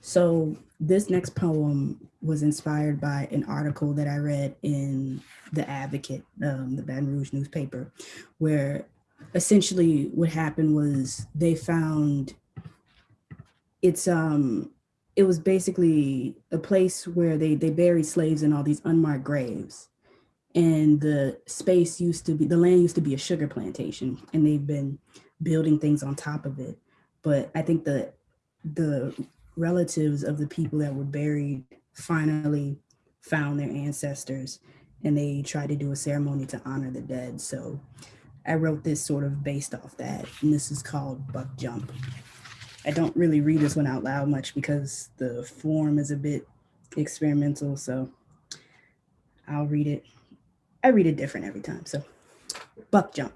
So this next poem was inspired by an article that I read in The Advocate, um, the Baton Rouge newspaper, where essentially what happened was they found it's um it was basically a place where they they buried slaves in all these unmarked graves. And the space used to be the land used to be a sugar plantation and they've been building things on top of it. But i think the the relatives of the people that were buried finally found their ancestors and they tried to do a ceremony to honor the dead so i wrote this sort of based off that and this is called buck jump i don't really read this one out loud much because the form is a bit experimental so i'll read it I read it different every time. So buck jump.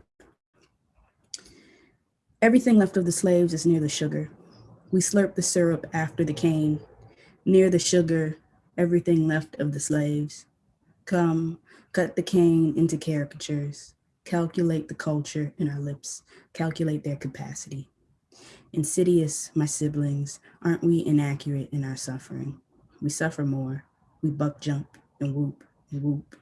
Everything left of the slaves is near the sugar. We slurp the syrup after the cane. Near the sugar, everything left of the slaves. Come, cut the cane into caricatures. Calculate the culture in our lips. Calculate their capacity. Insidious, my siblings, aren't we inaccurate in our suffering? We suffer more. We buck jump and whoop and whoop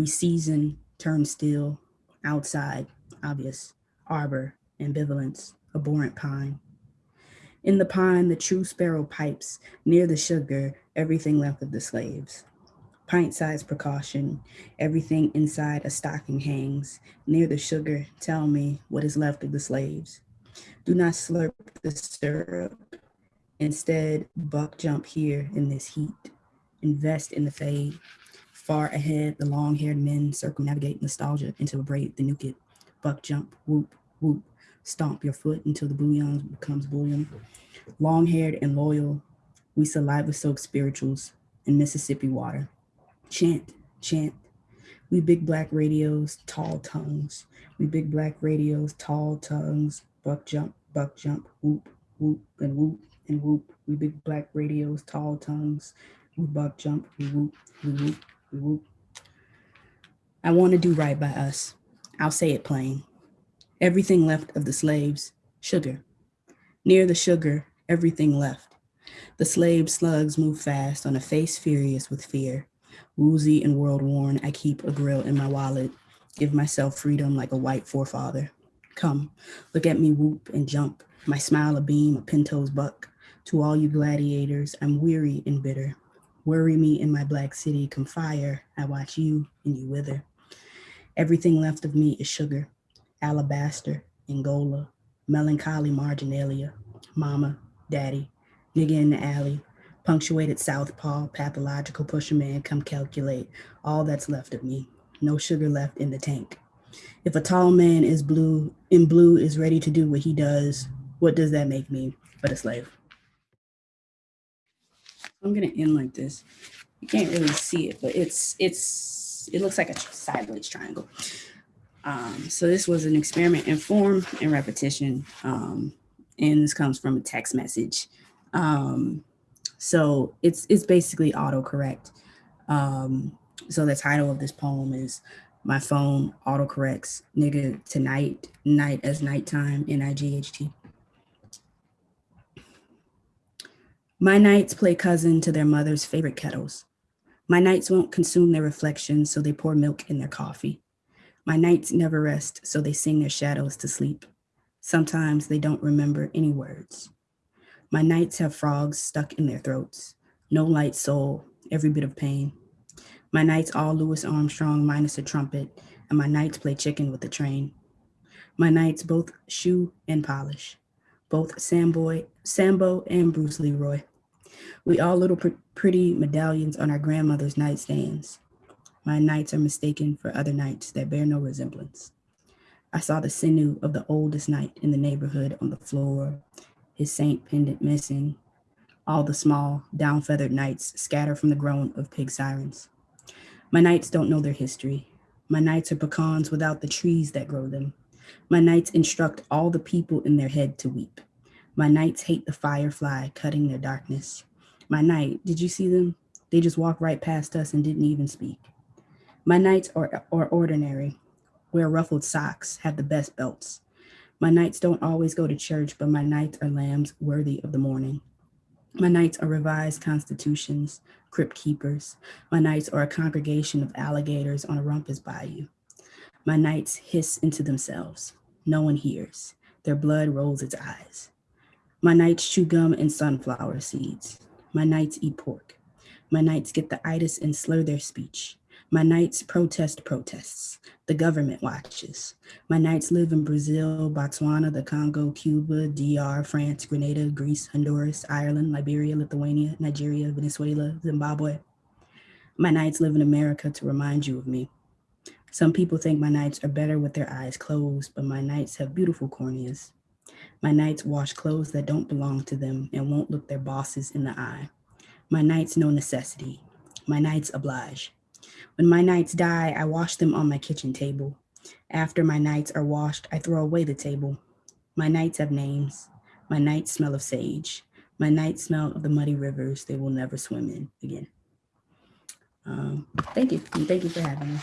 we season, turn still, outside, obvious, arbor, ambivalence, abhorrent pine. In the pine, the true sparrow pipes, near the sugar, everything left of the slaves. Pint-sized precaution, everything inside a stocking hangs. Near the sugar, tell me what is left of the slaves. Do not slurp the syrup. Instead, buck jump here in this heat. Invest in the fade. Far ahead, the long-haired men circumnavigate nostalgia into a braid the it. Buck jump, whoop, whoop, stomp your foot until the bouillon becomes bouillon. Long-haired and loyal, we saliva-soaked spirituals in Mississippi water. Chant, chant. We big black radios, tall tongues. We big black radios, tall tongues. Buck jump, buck jump, whoop, whoop, and whoop, and whoop. We big black radios, tall tongues. We buck jump, we whoop, we whoop, we whoop. I want to do right by us. I'll say it plain. Everything left of the slaves, sugar. Near the sugar, everything left. The slave slugs move fast on a face furious with fear. Woozy and world worn, I keep a grill in my wallet, give myself freedom like a white forefather. Come, look at me whoop and jump, my smile a beam, a pinto's buck. To all you gladiators, I'm weary and bitter. Worry me in my black city, come fire, I watch you and you wither. Everything left of me is sugar, alabaster, Angola, melancholy marginalia, mama, daddy, nigga in the alley, punctuated southpaw, pathological pusher man, come calculate all that's left of me. No sugar left in the tank. If a tall man is blue, in blue is ready to do what he does, what does that make me but a slave? I'm gonna end like this. You can't really see it, but it's it's it looks like a sideways triangle. Um, so this was an experiment in form and repetition. Um, and this comes from a text message. Um, so it's it's basically autocorrect. Um, so the title of this poem is My Phone Autocorrects Nigga Tonight, Night as Nighttime, N-I-G-H-T. My nights play cousin to their mother's favorite kettles. My nights won't consume their reflections, so they pour milk in their coffee. My nights never rest, so they sing their shadows to sleep. Sometimes they don't remember any words. My nights have frogs stuck in their throats. No light soul, every bit of pain. My nights all Louis Armstrong minus a trumpet, and my nights play chicken with the train. My nights both shoe and polish, both Samboy, Sambo and Bruce Leroy. We all little pr pretty medallions on our grandmother's nightstands. My nights are mistaken for other nights that bear no resemblance. I saw the sinew of the oldest night in the neighborhood on the floor, his saint pendant missing. All the small, down-feathered nights scatter from the groan of pig sirens. My nights don't know their history. My nights are pecans without the trees that grow them. My nights instruct all the people in their head to weep. My nights hate the firefly cutting their darkness. My night, did you see them? They just walked right past us and didn't even speak. My nights are, are ordinary, wear ruffled socks, have the best belts. My nights don't always go to church, but my nights are lambs worthy of the morning. My nights are revised constitutions, crypt keepers. My nights are a congregation of alligators on a rumpus bayou. My nights hiss into themselves. No one hears. Their blood rolls its eyes. My nights chew gum and sunflower seeds. My nights eat pork. My nights get the itis and slur their speech. My nights protest protests. The government watches. My nights live in Brazil, Botswana, the Congo, Cuba, DR, France, Grenada, Greece, Honduras, Ireland, Liberia, Lithuania, Nigeria, Venezuela, Zimbabwe. My nights live in America to remind you of me. Some people think my nights are better with their eyes closed, but my nights have beautiful corneas. My nights wash clothes that don't belong to them and won't look their bosses in the eye. My nights know necessity. My nights oblige. When my nights die, I wash them on my kitchen table. After my nights are washed, I throw away the table. My nights have names. My nights smell of sage. My nights smell of the muddy rivers they will never swim in again. Um, thank you. And thank you for having me.